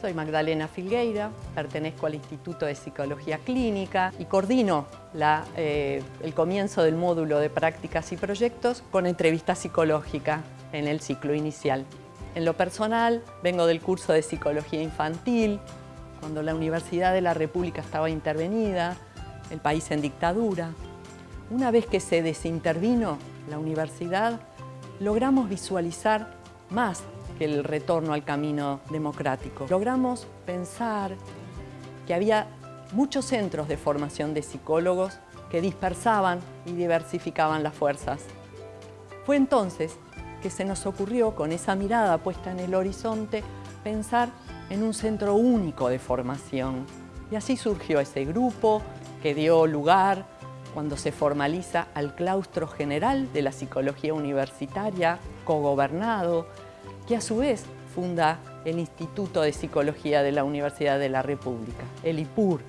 Soy Magdalena Filgueira, pertenezco al Instituto de Psicología Clínica y coordino eh, el comienzo del módulo de prácticas y proyectos con entrevista psicológica en el ciclo inicial. En lo personal, vengo del curso de Psicología Infantil, cuando la Universidad de la República estaba intervenida, el país en dictadura. Una vez que se desintervino la universidad, logramos visualizar más el retorno al camino democrático. Logramos pensar que había muchos centros de formación de psicólogos que dispersaban y diversificaban las fuerzas. Fue entonces que se nos ocurrió, con esa mirada puesta en el horizonte, pensar en un centro único de formación. Y así surgió ese grupo que dio lugar, cuando se formaliza, al claustro general de la psicología universitaria, cogobernado, que a su vez funda el Instituto de Psicología de la Universidad de la República, el IPUR,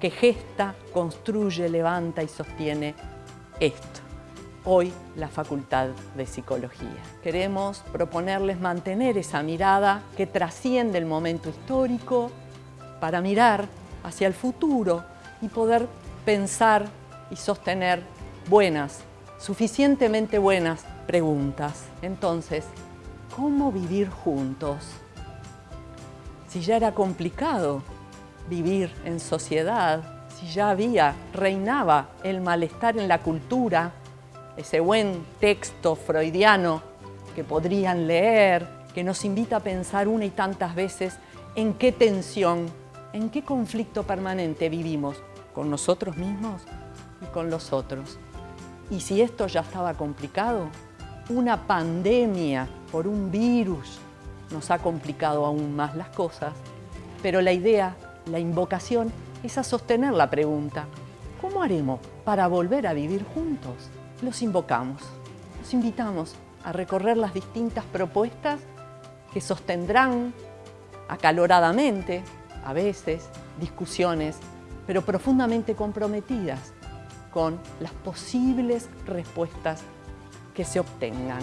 que gesta, construye, levanta y sostiene esto. Hoy la Facultad de Psicología. Queremos proponerles mantener esa mirada que trasciende el momento histórico para mirar hacia el futuro y poder pensar y sostener buenas, suficientemente buenas preguntas. Entonces, ¿Cómo vivir juntos? Si ya era complicado vivir en sociedad, si ya había, reinaba el malestar en la cultura, ese buen texto freudiano que podrían leer, que nos invita a pensar una y tantas veces en qué tensión, en qué conflicto permanente vivimos con nosotros mismos y con los otros. Y si esto ya estaba complicado, una pandemia por un virus nos ha complicado aún más las cosas, pero la idea, la invocación, es a sostener la pregunta, ¿cómo haremos para volver a vivir juntos? Los invocamos, los invitamos a recorrer las distintas propuestas que sostendrán acaloradamente, a veces, discusiones, pero profundamente comprometidas con las posibles respuestas que se obtengan.